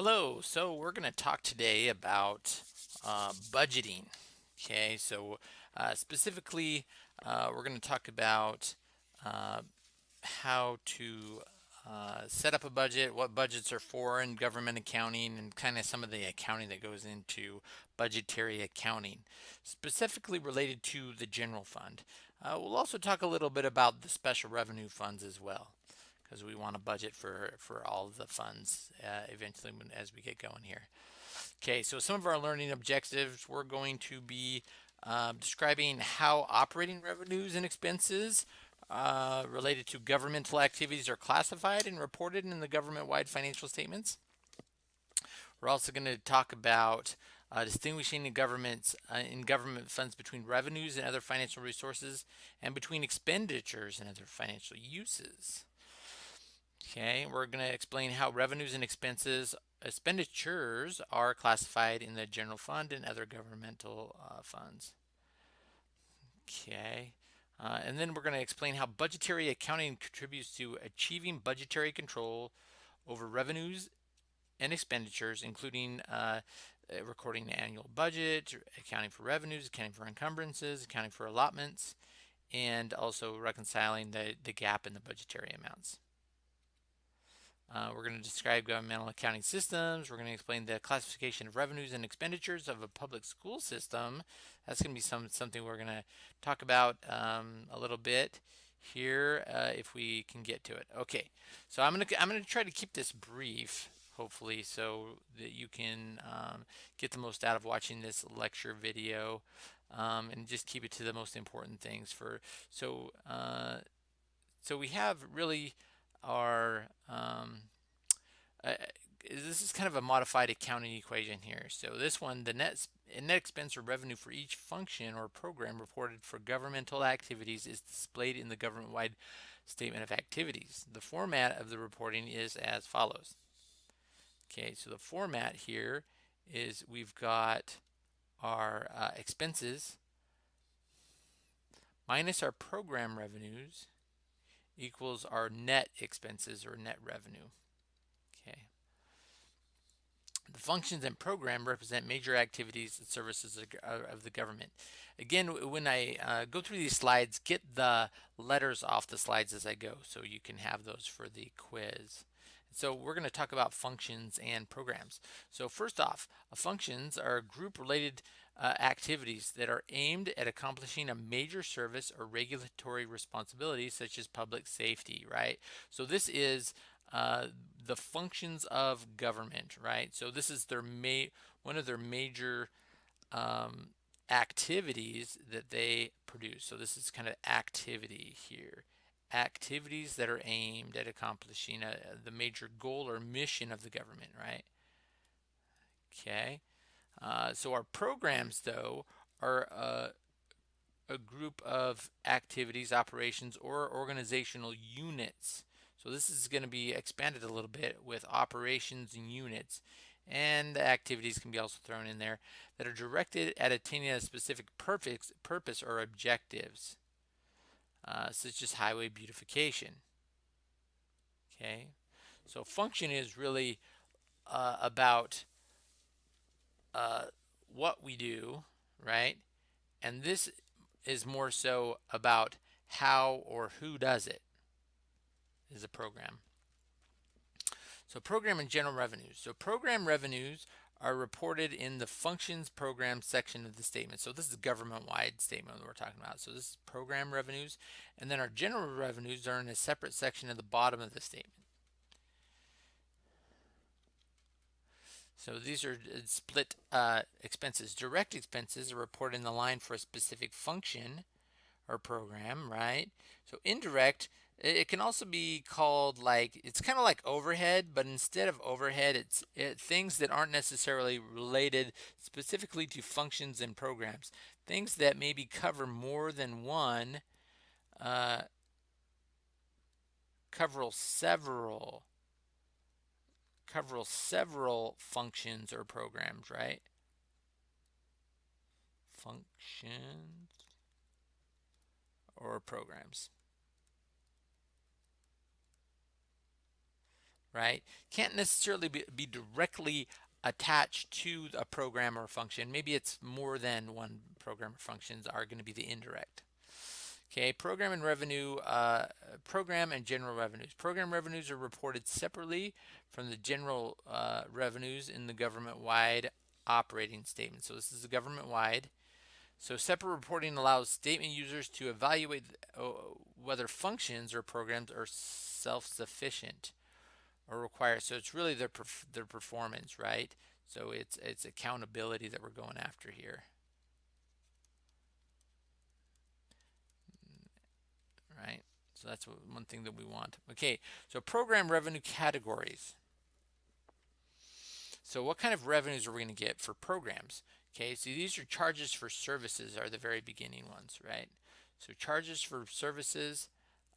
Hello, so we're going to talk today about uh, budgeting. Okay, so uh, specifically, uh, we're going to talk about uh, how to uh, set up a budget, what budgets are for in government accounting, and kind of some of the accounting that goes into budgetary accounting, specifically related to the general fund. Uh, we'll also talk a little bit about the special revenue funds as well because we want to budget for, for all of the funds uh, eventually when, as we get going here. Okay, so some of our learning objectives, we're going to be uh, describing how operating revenues and expenses uh, related to governmental activities are classified and reported in the government-wide financial statements. We're also going to talk about uh, distinguishing in governments uh, in government funds between revenues and other financial resources and between expenditures and other financial uses. Okay, we're going to explain how revenues and expenses, expenditures are classified in the general fund and other governmental uh, funds. Okay, uh, and then we're going to explain how budgetary accounting contributes to achieving budgetary control over revenues and expenditures, including uh, uh recording the annual budget, accounting for revenues, accounting for encumbrances, accounting for allotments, and also reconciling the, the gap in the budgetary amounts. Uh, we're going to describe governmental accounting systems. We're going to explain the classification of revenues and expenditures of a public school system. That's going to be some something we're going to talk about um, a little bit here uh, if we can get to it. Okay, so I'm going to I'm going to try to keep this brief, hopefully, so that you can um, get the most out of watching this lecture video, um, and just keep it to the most important things. For so uh, so we have really are um, uh, this is kind of a modified accounting equation here. So this one, the net net expense or revenue for each function or program reported for governmental activities is displayed in the government-wide statement of activities. The format of the reporting is as follows. Okay, so the format here is we've got our uh, expenses minus our program revenues equals our net expenses or net revenue. Okay. The functions and program represent major activities and services of the government. Again, when I uh, go through these slides, get the letters off the slides as I go so you can have those for the quiz. So we're going to talk about functions and programs. So first off, functions are group related uh, activities that are aimed at accomplishing a major service or regulatory responsibility such as public safety, right? So this is uh, the functions of government, right? So this is their ma one of their major um, activities that they produce. So this is kind of activity here. Activities that are aimed at accomplishing a, the major goal or mission of the government, right? Okay. Uh, so our programs, though, are uh, a group of activities, operations, or organizational units. So this is going to be expanded a little bit with operations and units. And the activities can be also thrown in there that are directed at attaining a specific purpose, purpose or objectives, uh, such as highway beautification. Okay, so function is really uh, about uh, what we do, right? And this is more so about how or who does it is a program. So program and general revenues. So program revenues are reported in the functions program section of the statement. So this is government-wide statement we're talking about. So this is program revenues. And then our general revenues are in a separate section at the bottom of the statement. So these are uh, split uh, expenses. Direct expenses are reported in the line for a specific function or program, right? So indirect, it can also be called like, it's kind of like overhead, but instead of overhead, it's it, things that aren't necessarily related specifically to functions and programs. Things that maybe cover more than one, uh, cover several cover several functions or programs, right? Functions or programs. right? Can't necessarily be, be directly attached to a program or function. Maybe it's more than one program or functions are going to be the indirect. Okay, program and revenue, uh, program and general revenues. Program revenues are reported separately from the general uh, revenues in the government-wide operating statement. So this is the government-wide. So separate reporting allows statement users to evaluate uh, whether functions or programs are self-sufficient or required. So it's really their perf their performance, right? So it's it's accountability that we're going after here. Right. So that's one thing that we want. Okay. So program revenue categories. So what kind of revenues are we going to get for programs? Okay, so these are charges for services are the very beginning ones, right? So charges for services.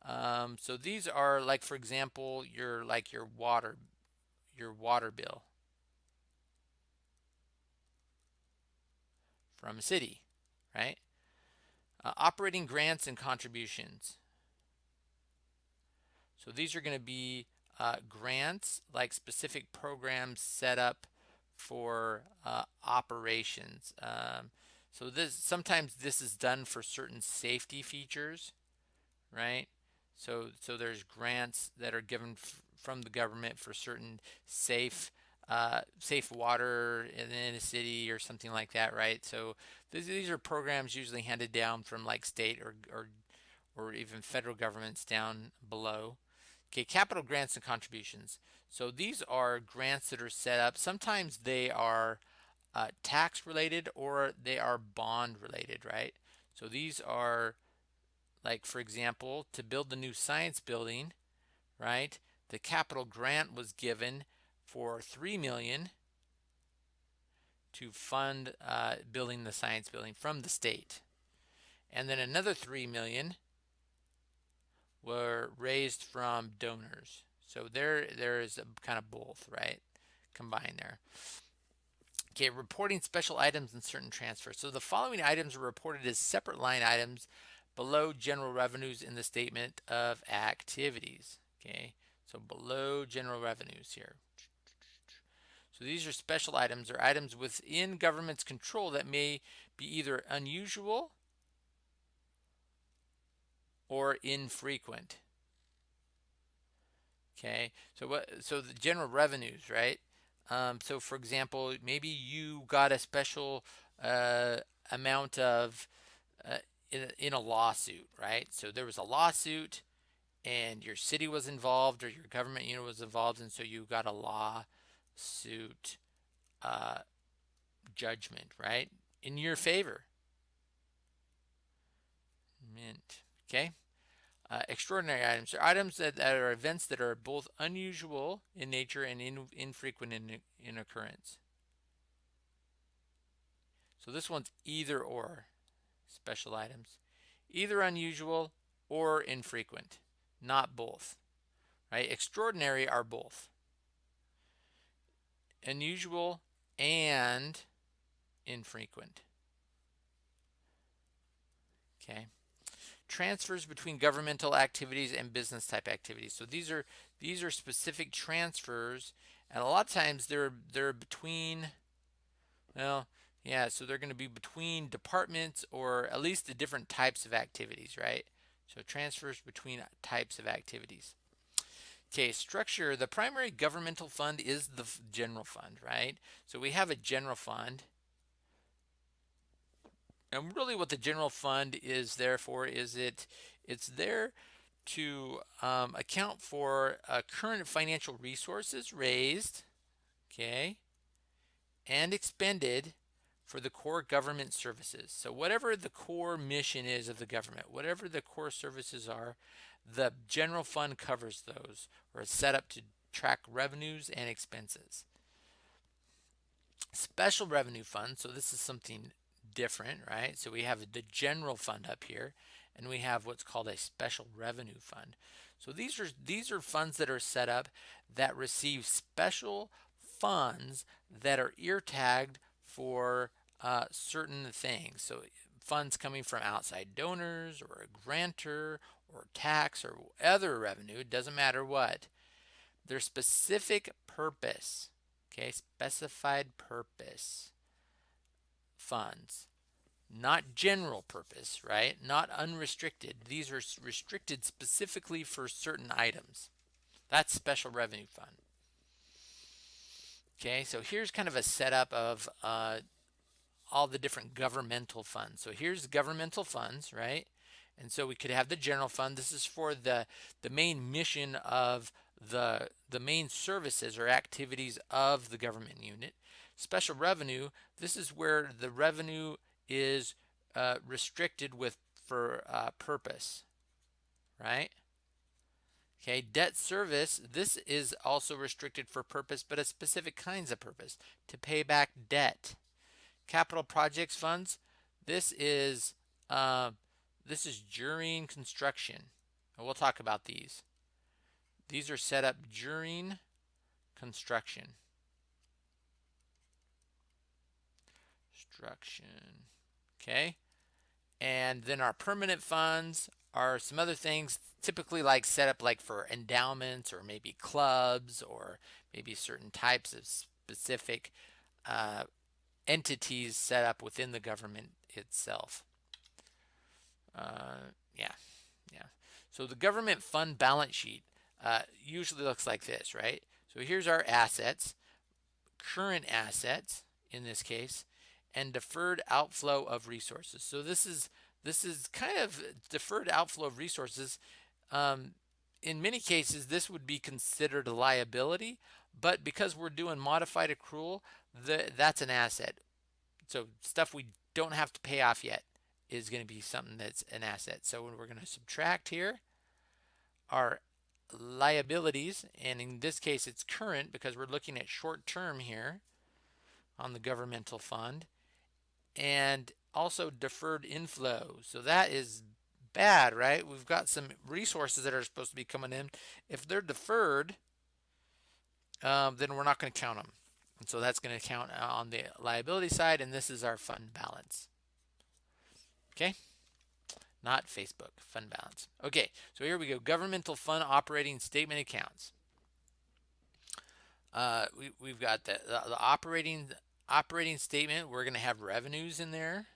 Um, so these are like, for example, your like your water, your water bill from a city, right? Uh, operating grants and contributions. So these are going to be uh, grants, like specific programs set up for uh, operations. Um, so this sometimes this is done for certain safety features, right? So so there's grants that are given from the government for certain safe uh, safe water in, in, a city or something like that, right? So th these are programs usually handed down from like state or or or even federal governments down below. Okay, capital grants and contributions. So these are grants that are set up. Sometimes they are uh, tax related or they are bond related, right? So these are like, for example, to build the new science building, right? The capital grant was given for 3 million to fund uh, building the science building from the state. And then another 3 million were raised from donors. So there, there is a kind of both, right? Combined there. Okay, reporting special items and certain transfers. So the following items are reported as separate line items below general revenues in the statement of activities. Okay, so below general revenues here. So these are special items or items within government's control that may be either unusual or infrequent. Okay, so what? So the general revenues, right? Um, so for example, maybe you got a special uh, amount of uh, in, a, in a lawsuit, right? So there was a lawsuit, and your city was involved or your government unit was involved, and so you got a lawsuit uh, judgment, right, in your favor. Mint. Okay. Uh, extraordinary items are items that, that, are events that are both unusual in nature and in, infrequent in, in occurrence. So this one's either or special items. Either unusual or infrequent, not both. Right? Extraordinary are both. Unusual and infrequent. Okay transfers between governmental activities and business type activities. So these are these are specific transfers, and a lot of times they're they're between. Well, yeah, so they're going to be between departments or at least the different types of activities, right? So transfers between types of activities. Okay, structure. The primary governmental fund is the general fund, right? So we have a general fund and really what the general fund is there for is it it's there to um, account for uh, current financial resources raised, okay, and expended for the core government services. So whatever the core mission is of the government, whatever the core services are, the general fund covers those or is set up to track revenues and expenses. Special revenue fund, so this is something different, right? So we have the general fund up here and we have what's called a special revenue fund. So these are these are funds that are set up that receive special funds that are ear tagged for uh, certain things. So funds coming from outside donors or a grantor or tax or other revenue, doesn't matter what. their specific purpose. Okay, specified purpose funds. Not general purpose, right? Not unrestricted. These are restricted specifically for certain items. That's special revenue fund. Okay, so here's kind of a setup of uh, all the different governmental funds. So here's governmental funds, right? And so we could have the general fund. This is for the, the main mission of the, the main services or activities of the government unit. Special revenue, this is where the revenue is uh, restricted with for uh, purpose, right? Okay, debt service, this is also restricted for purpose, but a specific kinds of purpose, to pay back debt. Capital projects funds, this is uh, this is during construction. And we'll talk about these. These are set up during construction. Construction. Okay. And then our permanent funds are some other things typically like set up like for endowments or maybe clubs or maybe certain types of specific uh, entities set up within the government itself. Uh, yeah, yeah. So the government fund balance sheet uh, usually looks like this, right? So here's our assets, current assets in this case, and deferred outflow of resources. So this is this is kind of deferred outflow of resources. Um, in many cases, this would be considered a liability, but because we're doing modified accrual, the, that's an asset. So stuff we don't have to pay off yet is going to be something that's an asset. So we're going to subtract here our liabilities, and in this case it's current because we're looking at short term here on the governmental fund, and also deferred inflow. So that is bad, right? We've got some resources that are supposed to be coming in. If they're deferred, um, then we're not going to count them. And so that's going to count on the liability side, and this is our fund balance. Okay? Not Facebook, fund balance. Okay, so here we go. Governmental fund operating statement accounts. Uh, we, we've got the, the, the operating operating statement. We're going to have revenues in there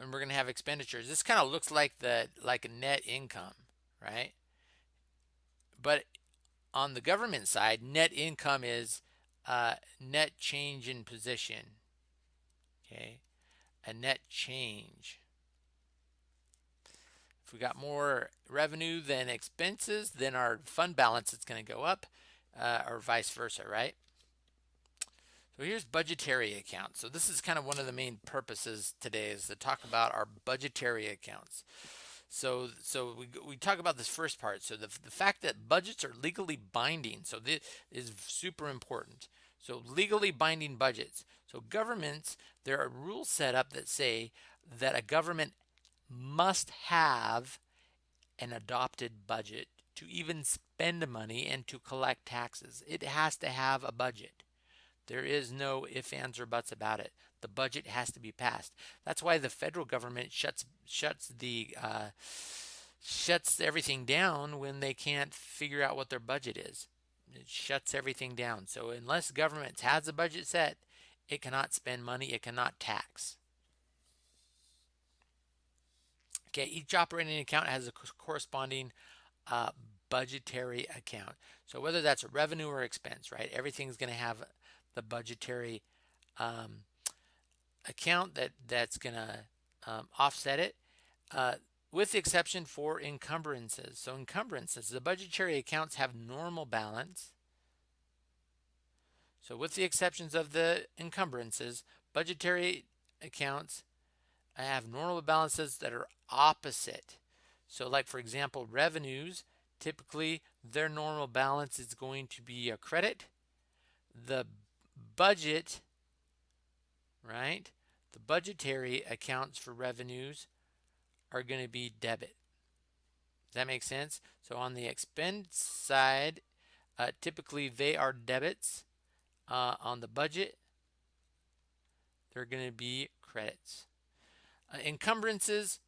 and we're going to have expenditures. This kind of looks like the like a net income, right? But on the government side, net income is uh, net change in position. Okay, a net change. If we got more revenue than expenses, then our fund balance is going to go up, uh, or vice versa, right? So here's budgetary accounts. So this is kind of one of the main purposes today is to talk about our budgetary accounts. So, so we, we talk about this first part. So the, the fact that budgets are legally binding. So this is super important. So legally binding budgets. So governments, there are rules set up that say that a government must have an adopted budget to even spend money and to collect taxes. It has to have a budget. There is no ifs, ands, or buts about it. The budget has to be passed. That's why the federal government shuts shuts the uh, shuts everything down when they can't figure out what their budget is. It shuts everything down. So unless government has a budget set, it cannot spend money. It cannot tax. Okay, each operating account has a corresponding uh, budgetary account. So whether that's a revenue or expense, right? Everything's going to have the budgetary um, account that that's going to um, offset it uh, with the exception for encumbrances. So encumbrances, the budgetary accounts have normal balance. So with the exceptions of the encumbrances, budgetary accounts have normal balances that are opposite. So like for example, revenues, typically their normal balance is going to be a credit. The budget, right? The budgetary accounts for revenues are going to be debit. Does that make sense? So on the expense side, uh, typically they are debits. Uh, on the budget, they're going to be credits. Uh, encumbrances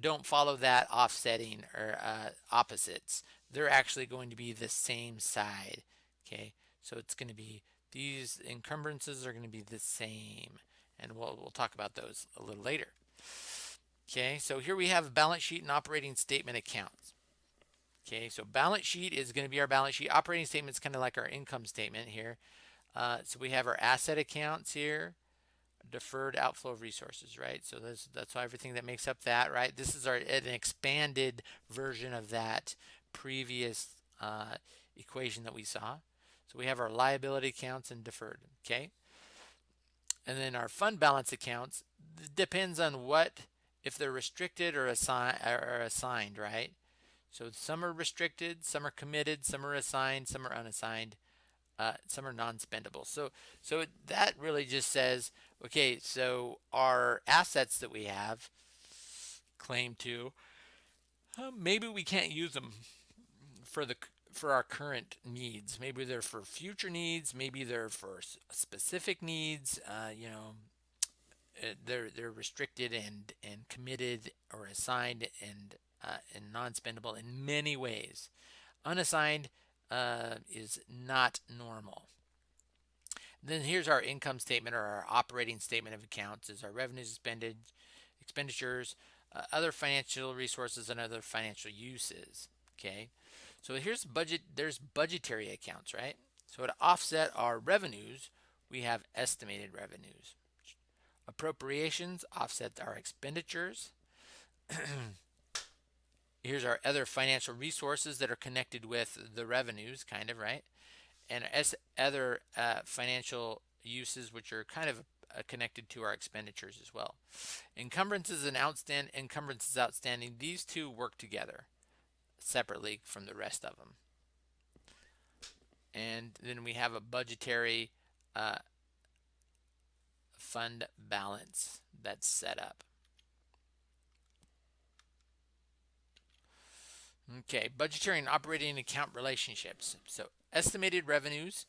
don't follow that offsetting or uh, opposites. they're actually going to be the same side. Okay, so it's going to be these encumbrances are going to be the same, and we'll we'll talk about those a little later. Okay, so here we have balance sheet and operating statement accounts. Okay, so balance sheet is going to be our balance sheet. Operating statement is kind of like our income statement here. Uh, so we have our asset accounts here, deferred outflow of resources, right? So that's that's everything that makes up that, right? This is our an expanded version of that previous uh, equation that we saw. So we have our liability accounts and deferred, okay? And then our fund balance accounts depends on what if they're restricted or, or assigned, right? So some are restricted, some are committed, some are assigned, some are unassigned, uh, some are non-spendable. So so that really just says, okay, so our assets that we have claim to, uh, maybe we can't use them for the for our current needs. Maybe they're for future needs. Maybe they're for specific needs. Uh, you know, uh, they're they're restricted and and committed or assigned and uh, and non-spendable in many ways. Unassigned uh, is not normal. Then here's our income statement or our operating statement of accounts is our revenues expended, expenditures, uh, other financial resources and other financial uses. Okay, so here's budget. There's budgetary accounts, right? So to offset our revenues, we have estimated revenues. Appropriations offset our expenditures. here's our other financial resources that are connected with the revenues, kind of, right? And other uh, financial uses, which are kind of uh, connected to our expenditures as well. Encumbrances and outstand encumbrances outstanding, these two work together separately from the rest of them. And then we have a budgetary uh, fund balance that's set up. Okay, budgetary and operating account relationships. So estimated revenues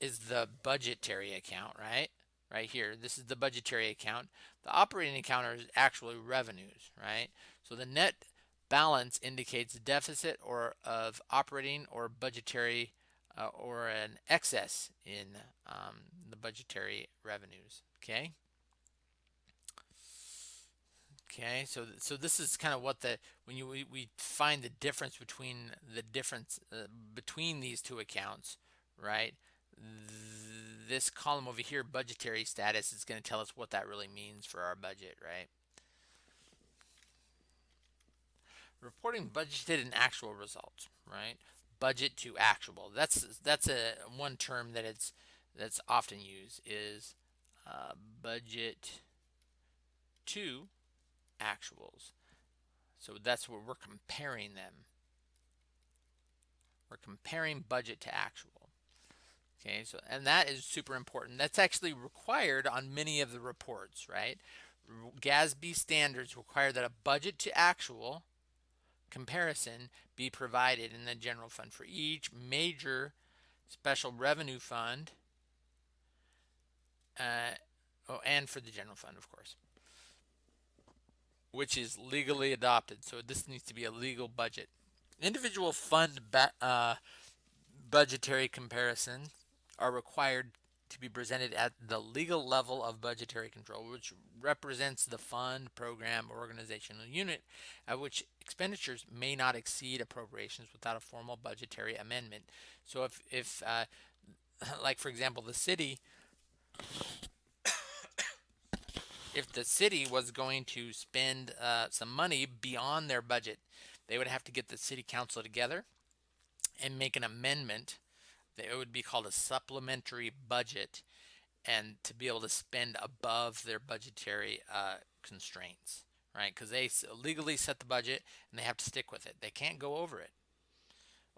is the budgetary account, right? Right here, this is the budgetary account. The operating account is actually revenues, right? So the net balance indicates a deficit or of operating or budgetary uh, or an excess in um, the budgetary revenues, okay? Okay, so so this is kind of what the when you we, we find the difference between the difference uh, between these two accounts, right? This column over here, budgetary status, is going to tell us what that really means for our budget, right? Reporting budgeted and actual results, right? Budget to actual. That's that's a one term that it's that's often used is uh, budget to actuals. So that's where we're comparing them. We're comparing budget to actual. Okay, so and that is super important. That's actually required on many of the reports, right? GASB standards require that a budget to actual comparison be provided in the general fund for each major special revenue fund uh, oh, and for the general fund, of course which is legally adopted. So this needs to be a legal budget. Individual fund uh, budgetary comparisons are required to be presented at the legal level of budgetary control, which represents the fund, program, organizational unit at which expenditures may not exceed appropriations without a formal budgetary amendment. So if, if uh, like for example, the city if the city was going to spend uh, some money beyond their budget, they would have to get the city council together and make an amendment. It would be called a supplementary budget and to be able to spend above their budgetary uh, constraints, right? Because they legally set the budget and they have to stick with it. They can't go over it.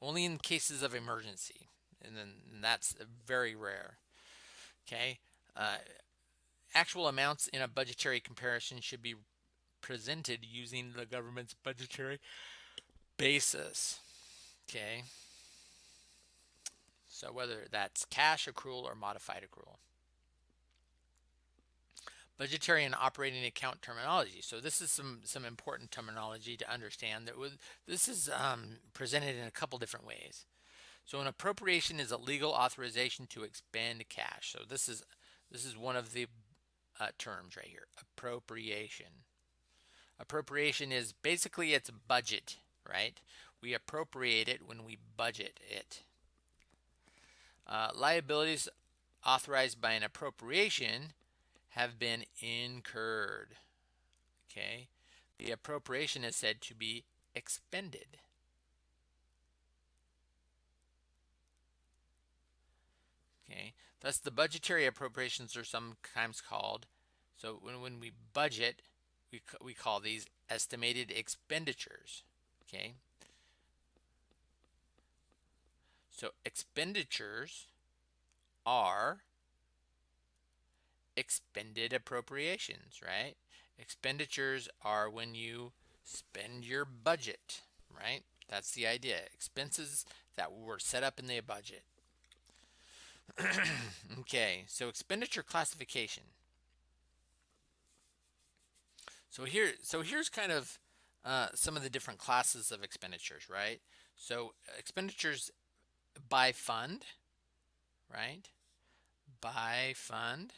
Only in cases of emergency, and then and that's very rare. Okay, uh, Actual amounts in a budgetary comparison should be presented using the government's budgetary basis. Okay. So whether that's cash accrual or modified accrual. budgetary and operating account terminology. So this is some some important terminology to understand. That with, this is um, presented in a couple different ways. So an appropriation is a legal authorization to expend cash. So this is this is one of the uh, terms right here. Appropriation. Appropriation is basically it's budget, right? We appropriate it when we budget it. Uh, liabilities authorized by an appropriation have been incurred. Okay, the appropriation is said to be expended. Okay, thus the budgetary appropriations are sometimes called. So when, when we budget, we, we call these estimated expenditures. Okay, so expenditures are expended appropriations, right? Expenditures are when you spend your budget, right? That's the idea. Expenses that were set up in the budget. okay, so expenditure classification. So here, so here's kind of uh, some of the different classes of expenditures, right? So expenditures by fund, right? By fund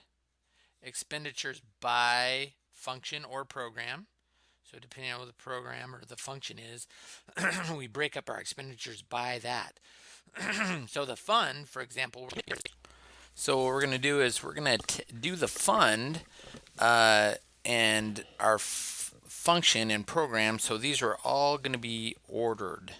expenditures by function or program. So depending on what the program or the function is, we break up our expenditures by that. so the fund, for example, so what we're going to do is we're going to do the fund uh, and our function and program. So these are all going to be ordered.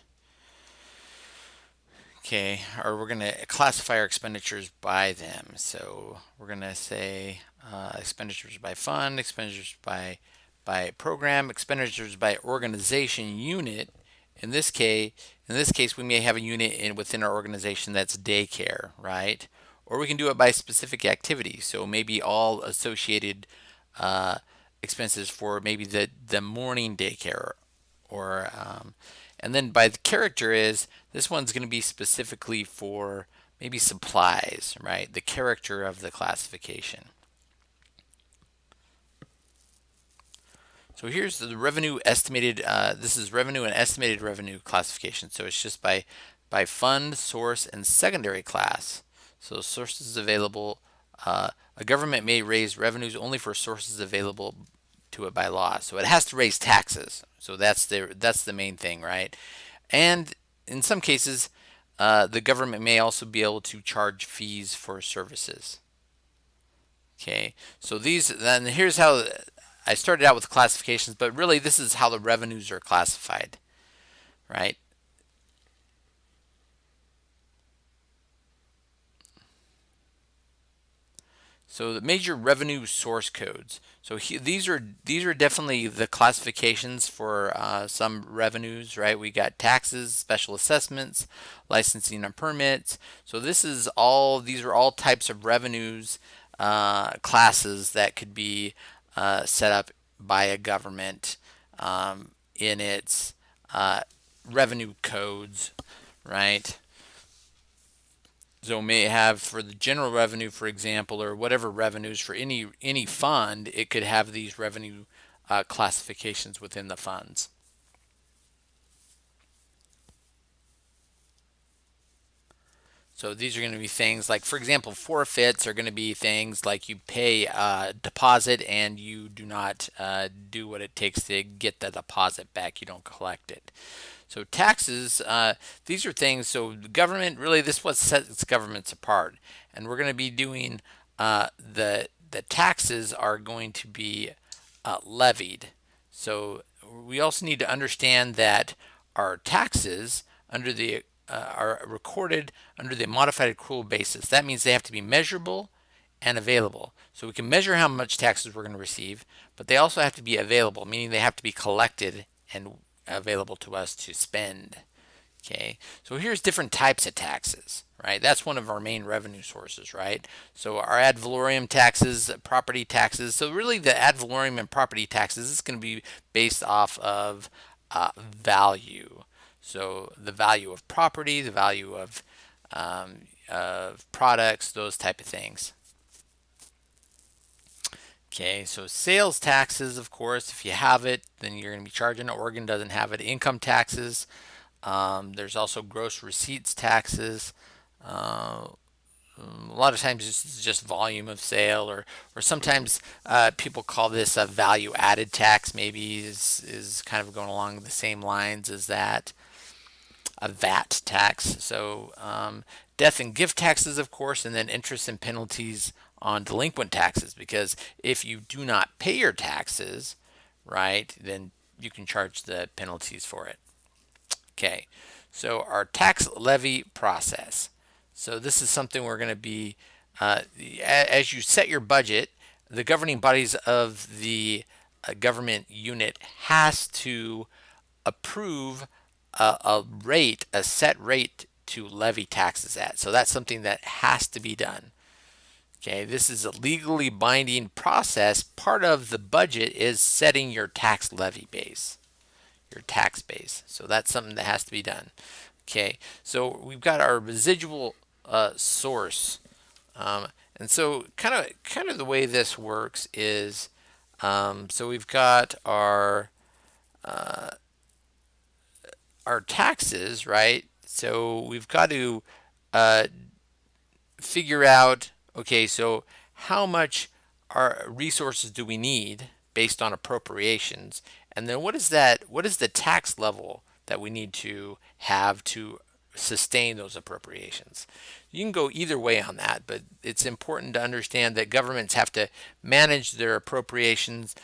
Okay, or we're going to classify our expenditures by them. So we're going to say uh, expenditures by fund, expenditures by by program, expenditures by organization unit. In this case, in this case, we may have a unit in within our organization that's daycare, right? Or we can do it by specific activity. So maybe all associated uh, expenses for maybe the the morning daycare, or um, and then by the character is this one's going to be specifically for maybe supplies, right? The character of the classification. So here's the revenue estimated, uh, this is revenue and estimated revenue classification. So it's just by, by fund, source, and secondary class. So sources available, uh, a government may raise revenues only for sources available to it by law. So it has to raise taxes. So that's the, that's the main thing, right? And in some cases, uh, the government may also be able to charge fees for services. Okay, so these, then here's how I started out with classifications, but really this is how the revenues are classified, right? So the major revenue source codes. So he, these are these are definitely the classifications for uh, some revenues, right? We got taxes, special assessments, licensing and permits. So this is all these are all types of revenues uh, classes that could be uh, set up by a government um, in its uh, revenue codes, right? So may have for the general revenue, for example, or whatever revenues for any any fund, it could have these revenue uh, classifications within the funds. So these are going to be things like, for example, forfeits are going to be things like you pay a deposit and you do not uh, do what it takes to get the deposit back. You don't collect it. So taxes, uh, these are things, so the government, really this is what sets governments apart. And we're going to be doing, uh, the, the taxes are going to be uh, levied. So we also need to understand that our taxes under the uh, are recorded under the modified accrual basis. That means they have to be measurable and available. So we can measure how much taxes we're going to receive, but they also have to be available, meaning they have to be collected and available to us to spend. Okay, so here's different types of taxes, right? That's one of our main revenue sources, right? So our ad valorem taxes, property taxes. So really the ad valorem and property taxes is going to be based off of uh, value. So the value of property, the value of, um, of products, those type of things. Okay, so sales taxes, of course, if you have it, then you're going to be charging. Oregon doesn't have it. Income taxes. Um, there's also gross receipts taxes. Uh, a lot of times it's just volume of sale, or or sometimes uh, people call this a value added tax. Maybe is is kind of going along the same lines as that. A VAT tax. So um, death and gift taxes, of course, and then interest and penalties on delinquent taxes because if you do not pay your taxes, right, then you can charge the penalties for it. Okay, so our tax levy process. So this is something we're going to be, uh, as you set your budget, the governing bodies of the uh, government unit has to approve a, a rate, a set rate to levy taxes at. So that's something that has to be done. Okay, this is a legally binding process. Part of the budget is setting your tax levy base, your tax base. So that's something that has to be done. Okay, so we've got our residual uh, source. Um, and so kind of kind of the way this works is, um, so we've got our uh, our taxes, right? So we've got to uh, figure out okay, so how much our resources do we need based on appropriations? And then what is that, what is the tax level that we need to have to sustain those appropriations? You can go either way on that, but it's important to understand that governments have to manage their appropriations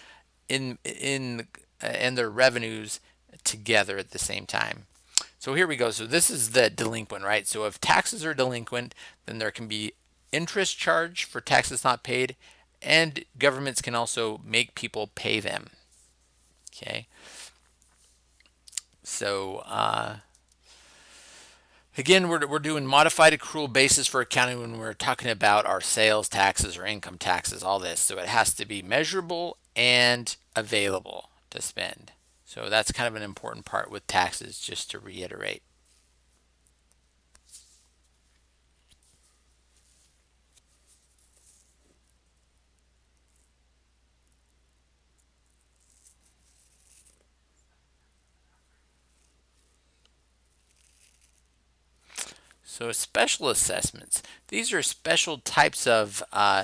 in in and their revenues together at the same time. So here we go. So this is the delinquent, right? So if taxes are delinquent, then there can be interest charge for taxes not paid, and governments can also make people pay them. Okay. So uh, again, we're, we're doing modified accrual basis for accounting when we're talking about our sales taxes or income taxes, all this. So it has to be measurable and available to spend. So that's kind of an important part with taxes, just to reiterate. So special assessments, these are special types of uh,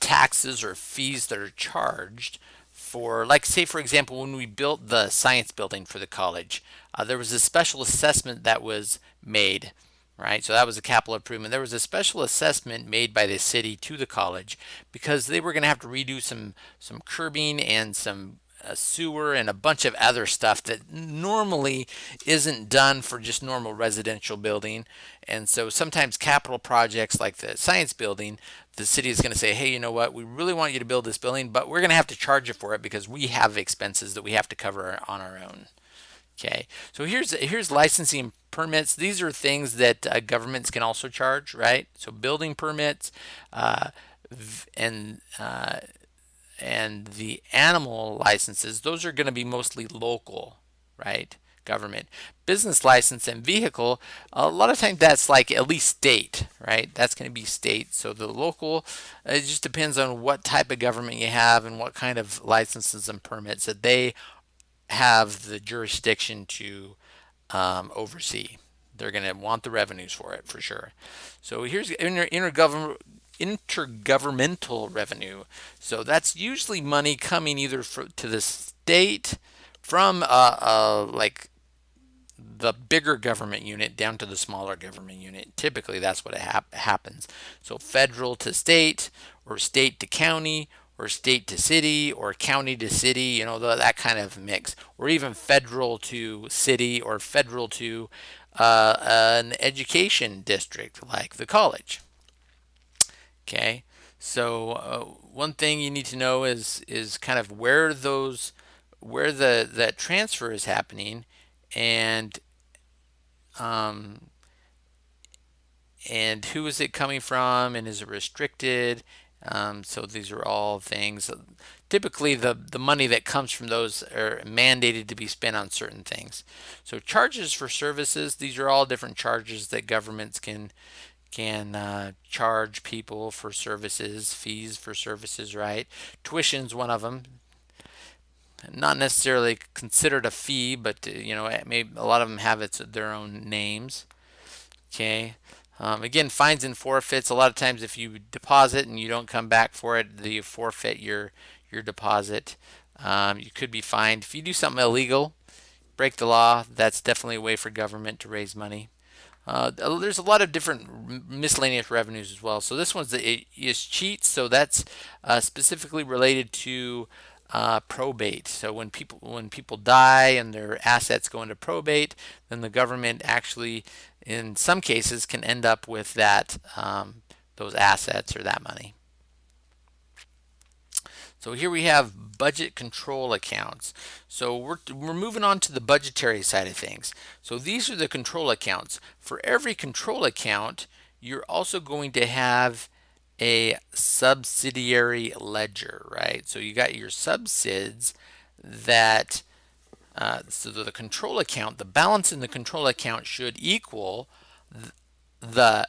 taxes or fees that are charged for, like say for example, when we built the science building for the college, uh, there was a special assessment that was made, right? So that was a capital improvement. There was a special assessment made by the city to the college because they were going to have to redo some some curbing and some a sewer and a bunch of other stuff that normally isn't done for just normal residential building. And so sometimes capital projects like the science building, the city is going to say, hey, you know what, we really want you to build this building, but we're going to have to charge you for it because we have expenses that we have to cover on our own. Okay, so here's here's licensing permits. These are things that uh, governments can also charge, right? So building permits, uh, and uh, and the animal licenses, those are going to be mostly local, right? Government. Business license and vehicle, a lot of times that's like at least state, right? That's going to be state. So the local, it just depends on what type of government you have and what kind of licenses and permits that they have the jurisdiction to um, oversee. They're going to want the revenues for it for sure. So here's inter intergovernmental intergovernmental revenue. So that's usually money coming either for, to the state from uh, uh, like the bigger government unit down to the smaller government unit. Typically, that's what hap happens. So federal to state, or state to county, or state to city, or county to city, you know, the, that kind of mix. Or even federal to city, or federal to uh, an education district like the college. Okay, so uh, one thing you need to know is is kind of where those where the that transfer is happening and um, and who is it coming from and is it restricted? Um, so these are all things. Typically the the money that comes from those are mandated to be spent on certain things. So charges for services these are all different charges that governments can can uh, charge people for services, fees for services, right? Tuition's one of them. Not necessarily considered a fee, but uh, you know, maybe a lot of them have its their own names. Okay. Um, again, fines and forfeits. A lot of times, if you deposit and you don't come back for it, you forfeit your your deposit. Um, you could be fined if you do something illegal, break the law. That's definitely a way for government to raise money. Uh, there's a lot of different miscellaneous revenues as well. So this one's the escheat. So that's uh, specifically related to uh, probate. So when people when people die and their assets go into probate, then the government actually, in some cases, can end up with that um, those assets or that money. So here we have budget control accounts. So we're, we're moving on to the budgetary side of things. So these are the control accounts. For every control account, you're also going to have a subsidiary ledger, right? So you got your subsids that, uh, so the control account, the balance in the control account should equal th the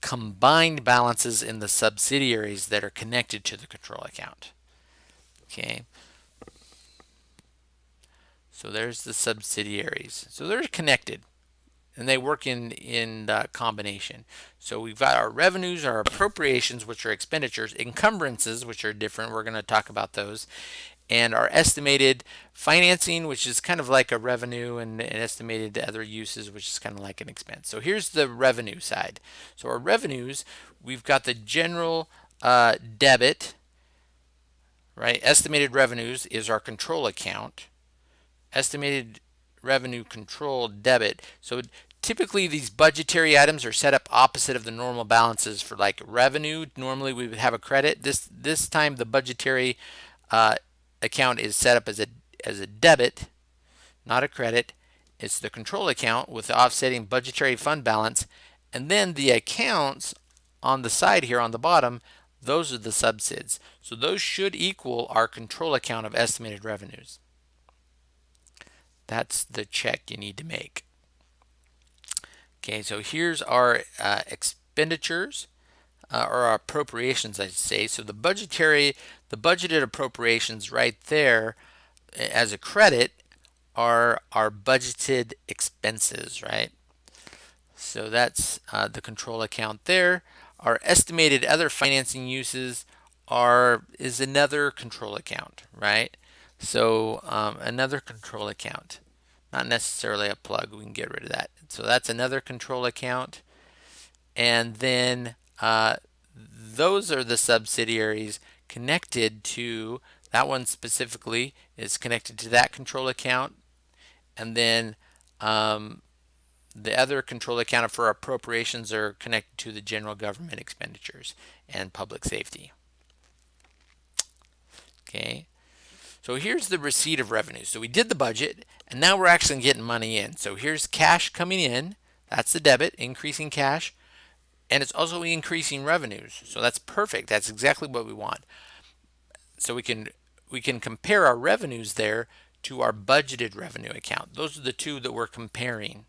combined balances in the subsidiaries that are connected to the control account. Okay. So there's the subsidiaries. So they're connected and they work in in uh, combination. So we've got our revenues, our appropriations, which are expenditures, encumbrances, which are different. We're going to talk about those, and our estimated financing, which is kind of like a revenue, and, and estimated other uses, which is kind of like an expense. So here's the revenue side. So our revenues, we've got the general uh, debit right? Estimated revenues is our control account. Estimated revenue control debit. So typically these budgetary items are set up opposite of the normal balances for like revenue. Normally we would have a credit. This this time the budgetary uh, account is set up as a as a debit, not a credit. It's the control account with the offsetting budgetary fund balance. And then the accounts on the side here on the bottom those are the subsids. So those should equal our control account of estimated revenues. That's the check you need to make. Okay, so here's our uh, expenditures uh, or our appropriations, I say. So the budgetary, the budgeted appropriations right there as a credit are our budgeted expenses, right? So that's uh, the control account there. Our estimated other financing uses are is another control account, right? So um, another control account, not necessarily a plug. We can get rid of that. So that's another control account. And then uh, those are the subsidiaries connected to that one specifically is connected to that control account. And then um, the other control account for appropriations are connected to the general government expenditures and public safety. Okay, so here's the receipt of revenue. So we did the budget and now we're actually getting money in. So here's cash coming in. That's the debit, increasing cash. And it's also increasing revenues. So that's perfect. That's exactly what we want. So we can we can compare our revenues there to our budgeted revenue account. Those are the two that we're comparing.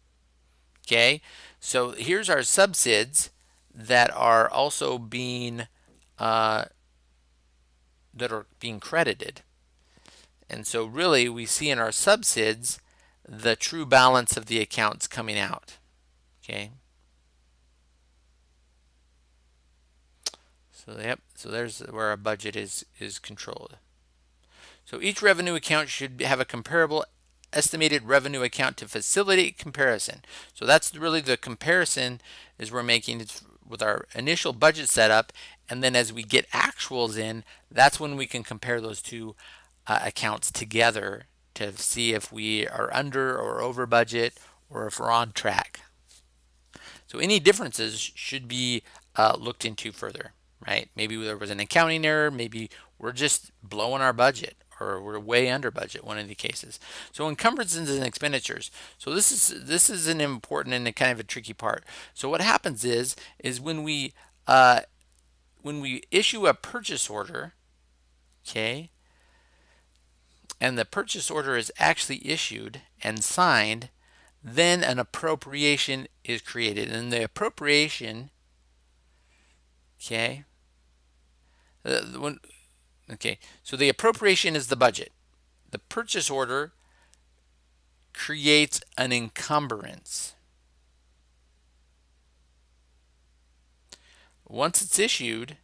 Okay, so here's our subsids that are also being uh, that are being credited. And so really we see in our subsids the true balance of the accounts coming out. Okay. So yep, so there's where our budget is is controlled. So each revenue account should have a comparable estimated revenue account to facilitate comparison. So that's really the comparison is we're making with our initial budget setup and then as we get actuals in that's when we can compare those two uh, accounts together to see if we are under or over budget or if we're on track. So any differences should be uh, looked into further, right? Maybe there was an accounting error, maybe we're just blowing our budget or we're way under budget one of the cases. So encumbrances and expenditures. So this is this is an important and a kind of a tricky part. So what happens is is when we uh, when we issue a purchase order okay and the purchase order is actually issued and signed then an appropriation is created. And the appropriation Okay. Uh, when, okay, so the appropriation is the budget. The purchase order creates an encumbrance. Once it's issued,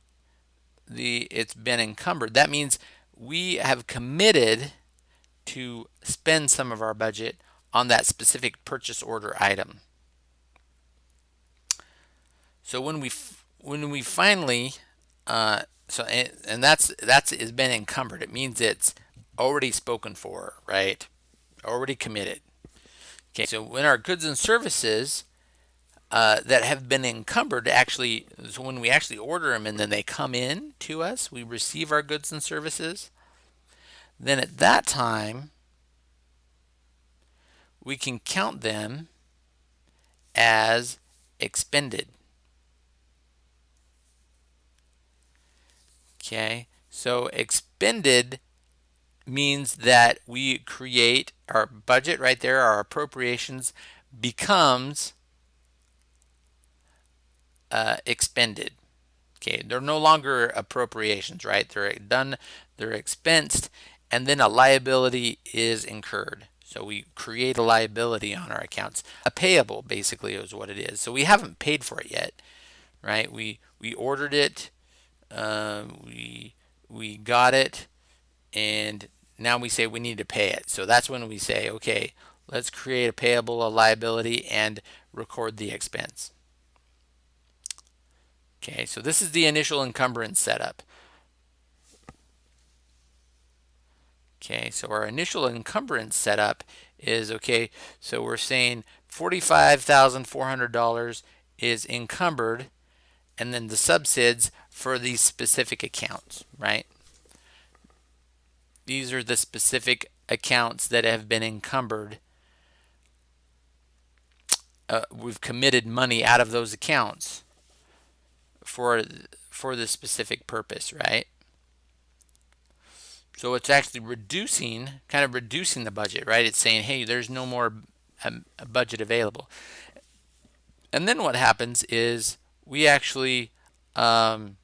the it's been encumbered. That means we have committed to spend some of our budget on that specific purchase order item. So when we when we finally uh, so and, and that's that's has been encumbered. It means it's already spoken for, right? Already committed. Okay, so when our goods and services uh, that have been encumbered actually, so when we actually order them and then they come in to us, we receive our goods and services, then at that time, we can count them as expended. Okay, so expended means that we create our budget right there, our appropriations becomes uh, expended. Okay, they're no longer appropriations, right? They're done, they're expensed, and then a liability is incurred. So we create a liability on our accounts. A payable basically is what it is. So we haven't paid for it yet, right? We we ordered it, uh, we we got it, and now we say we need to pay it. So that's when we say, okay, let's create a payable, a liability, and record the expense. Okay, so this is the initial encumbrance setup. Okay, so our initial encumbrance setup is, okay, so we're saying $45,400 is encumbered and then the subsids for these specific accounts, right? These are the specific accounts that have been encumbered. Uh, we've committed money out of those accounts for for the specific purpose, right? So it's actually reducing, kind of reducing the budget, right? It's saying, hey, there's no more um, budget available. And then what happens is we actually, um,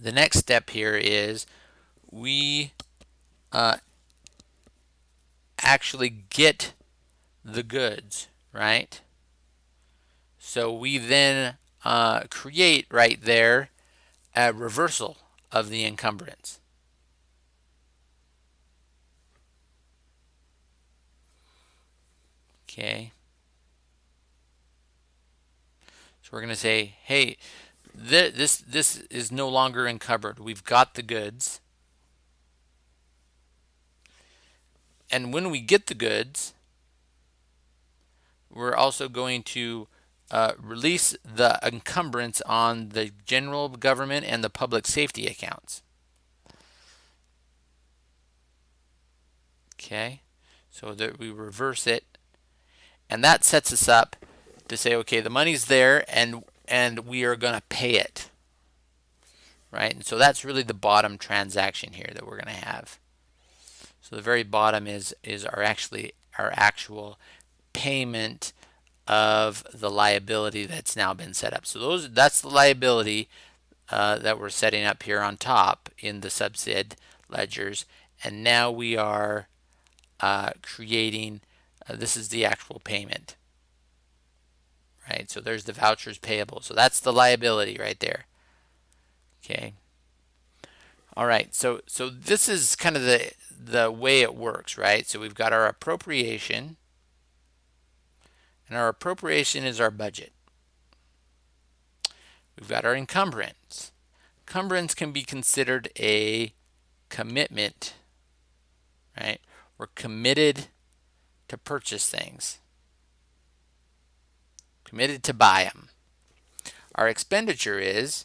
the next step here is we uh, actually get the goods, right? So we then uh, create right there a reversal of the encumbrance. Okay. So we're going to say, hey, th this this is no longer encumbered. We've got the goods. And when we get the goods, we're also going to uh, release the encumbrance on the general government and the public safety accounts. Okay, so that we reverse it, and that sets us up to say, okay, the money's there, and and we are going to pay it, right? And so that's really the bottom transaction here that we're going to have. So the very bottom is is our actually our actual payment of the liability that's now been set up. So those that's the liability uh, that we're setting up here on top in the subsid ledgers. And now we are uh, creating, uh, this is the actual payment. Right, so there's the vouchers payable. So that's the liability right there. Okay. All right, so so this is kind of the the way it works, right? So we've got our appropriation, and our appropriation is our budget. We've got our encumbrance. Encumbrance can be considered a commitment, right? We're committed to purchase things, committed to buy them. Our expenditure is,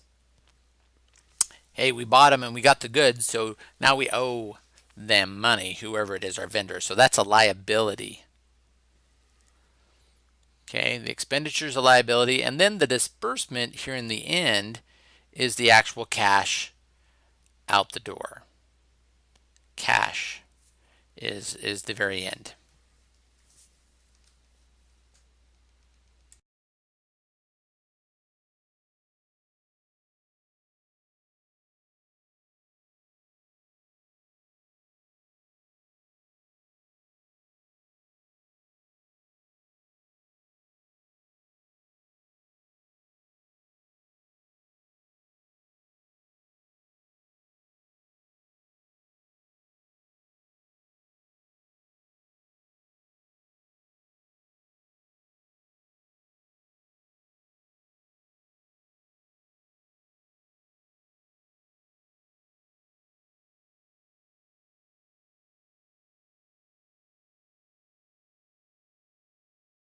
hey, we bought them and we got the goods, so now we owe them money, whoever it is, our vendor. So that's a liability. Okay, the expenditure is a liability, and then the disbursement here in the end is the actual cash out the door. Cash is, is the very end.